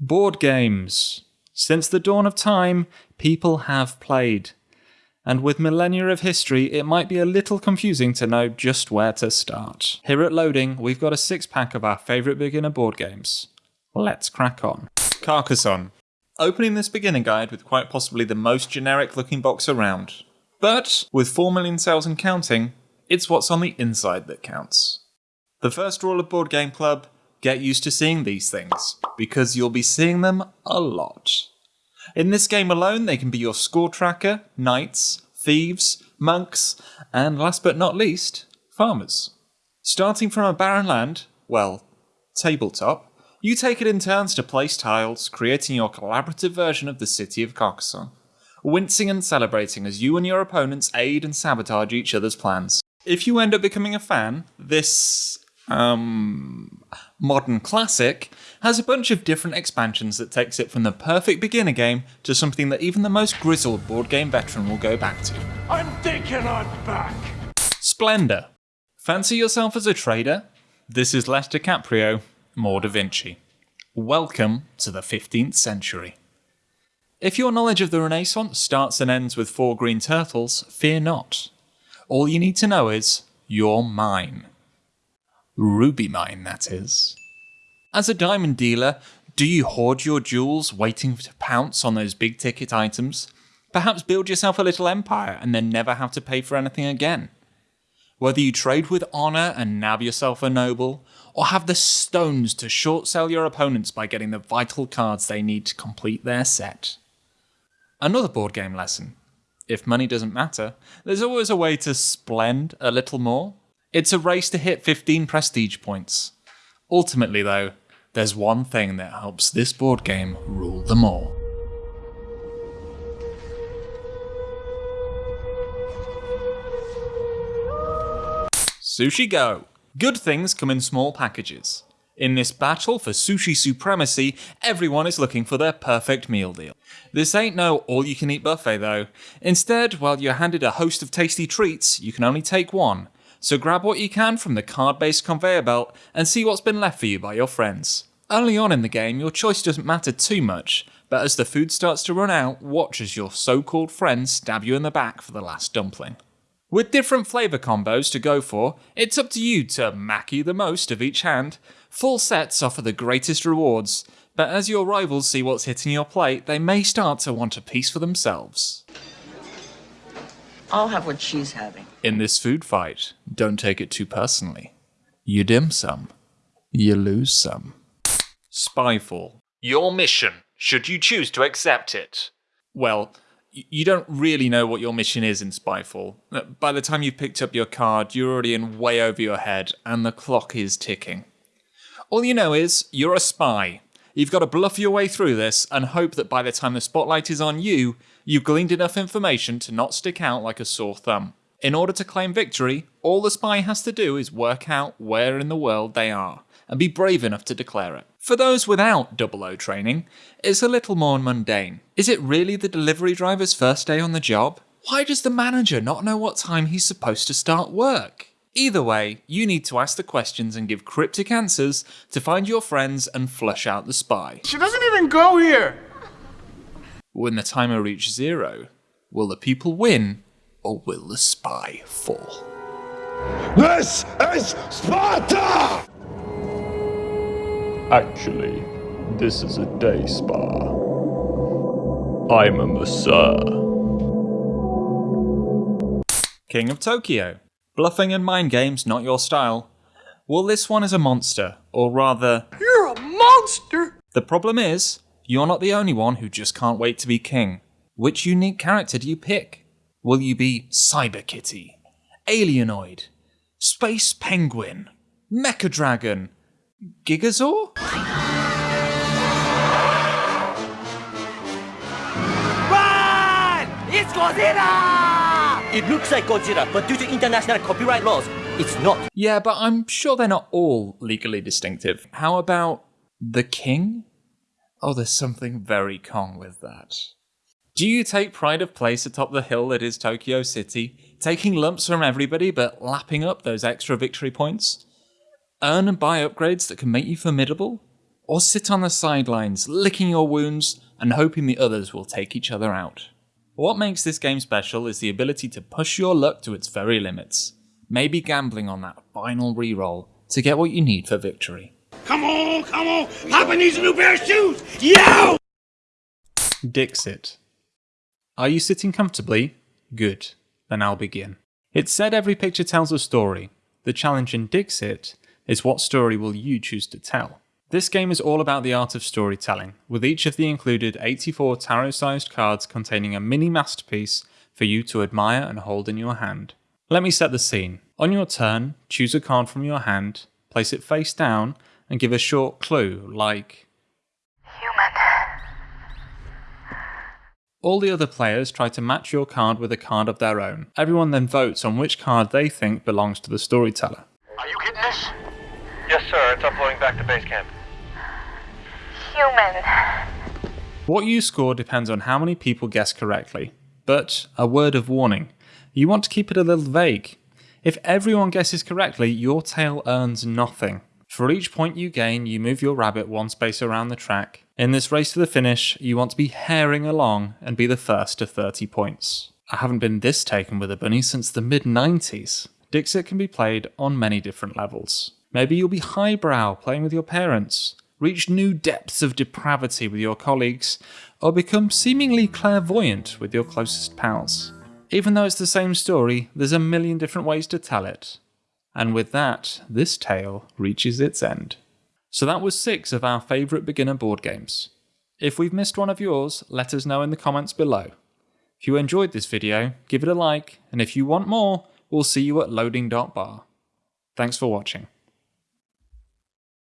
Board games. Since the dawn of time, people have played. And with millennia of history, it might be a little confusing to know just where to start. Here at Loading, we've got a six pack of our favourite beginner board games. Let's crack on. Carcassonne. Opening this beginner guide with quite possibly the most generic looking box around. But with 4 million sales and counting, it's what's on the inside that counts. The first rule of Board Game Club get used to seeing these things, because you'll be seeing them a lot. In this game alone, they can be your score tracker, knights, thieves, monks, and last but not least, farmers. Starting from a barren land, well, tabletop, you take it in turns to place tiles, creating your collaborative version of the city of Carcassonne, wincing and celebrating as you and your opponents aid and sabotage each other's plans. If you end up becoming a fan, this um, modern classic has a bunch of different expansions that takes it from the perfect beginner game to something that even the most grizzled board game veteran will go back to. I'm thinking I'm back. Splendor. Fancy yourself as a trader? This is less DiCaprio, more Da Vinci. Welcome to the 15th century. If your knowledge of the Renaissance starts and ends with four green turtles, fear not. All you need to know is, you're mine. Ruby mine, that is. As a diamond dealer, do you hoard your jewels waiting to pounce on those big ticket items? Perhaps build yourself a little empire and then never have to pay for anything again. Whether you trade with honour and nab yourself a noble, or have the stones to short sell your opponents by getting the vital cards they need to complete their set. Another board game lesson. If money doesn't matter, there's always a way to splend a little more. It's a race to hit 15 prestige points. Ultimately, though, there's one thing that helps this board game rule them all. Sushi Go! Good things come in small packages. In this battle for sushi supremacy, everyone is looking for their perfect meal deal. This ain't no all you can eat buffet though. Instead, while you're handed a host of tasty treats, you can only take one, so grab what you can from the card-based conveyor belt and see what's been left for you by your friends. Early on in the game, your choice doesn't matter too much, but as the food starts to run out, watch as your so-called friends stab you in the back for the last dumpling. With different flavour combos to go for, it's up to you to maki the most of each hand. Full sets offer the greatest rewards, but as your rivals see what's hitting your plate, they may start to want a piece for themselves. I'll have what she's having. In this food fight, don't take it too personally. You dim some, you lose some. Spyfall. Your mission, should you choose to accept it. Well, you don't really know what your mission is in Spyfall. Uh, by the time you've picked up your card, you're already in way over your head, and the clock is ticking. All you know is, you're a spy. You've got to bluff your way through this and hope that by the time the spotlight is on you, you've gleaned enough information to not stick out like a sore thumb. In order to claim victory, all the spy has to do is work out where in the world they are, and be brave enough to declare it. For those without Double O training, it's a little more mundane. Is it really the delivery driver's first day on the job? Why does the manager not know what time he's supposed to start work? Either way, you need to ask the questions and give cryptic answers to find your friends and flush out the spy. She doesn't even go here. When the timer reaches zero, will the people win or will the spy fall? This is Sparta! Actually, this is a day spa. I'm a masseur. King of Tokyo. Bluffing and mind games not your style. Well, this one is a monster, or rather, You're a monster! the problem is, you're not the only one who just can't wait to be king. Which unique character do you pick? Will you be Cyber Kitty, Alienoid, Space Penguin, Mecha Dragon, Gigazaur? Run! It's Godzilla! It looks like Godzilla, but due to international copyright laws, it's not. Yeah, but I'm sure they're not all legally distinctive. How about the king? Oh, there's something very Kong with that. Do you take pride of place atop the hill that is Tokyo City, taking lumps from everybody but lapping up those extra victory points? Earn and buy upgrades that can make you formidable? or sit on the sidelines, licking your wounds and hoping the others will take each other out. What makes this game special is the ability to push your luck to its very limits, maybe gambling on that final reroll to get what you need for victory. Come on, come on. Papa needs a new pair of shoes. Yo! Dixit. Are you sitting comfortably? Good. Then I'll begin. It's said every picture tells a story. The challenge in Dixit is what story will you choose to tell? This game is all about the art of storytelling, with each of the included 84 tarot sized cards containing a mini masterpiece for you to admire and hold in your hand. Let me set the scene. On your turn, choose a card from your hand, place it face down, and give a short clue like All the other players try to match your card with a card of their own. Everyone then votes on which card they think belongs to the storyteller. Are you getting this? Yes, sir. It's uploading back to base camp. Human. What you score depends on how many people guess correctly. But a word of warning you want to keep it a little vague. If everyone guesses correctly, your tale earns nothing. For each point you gain, you move your rabbit one space around the track. In this race to the finish, you want to be herring along and be the first to 30 points. I haven't been this taken with a bunny since the mid 90s. Dixit can be played on many different levels. Maybe you'll be highbrow playing with your parents, reach new depths of depravity with your colleagues, or become seemingly clairvoyant with your closest pals. Even though it's the same story, there's a million different ways to tell it. And with that, this tale reaches its end. So that was six of our favourite beginner board games. If we've missed one of yours, let us know in the comments below. If you enjoyed this video, give it a like, and if you want more, we'll see you at loading.bar. Thanks for watching.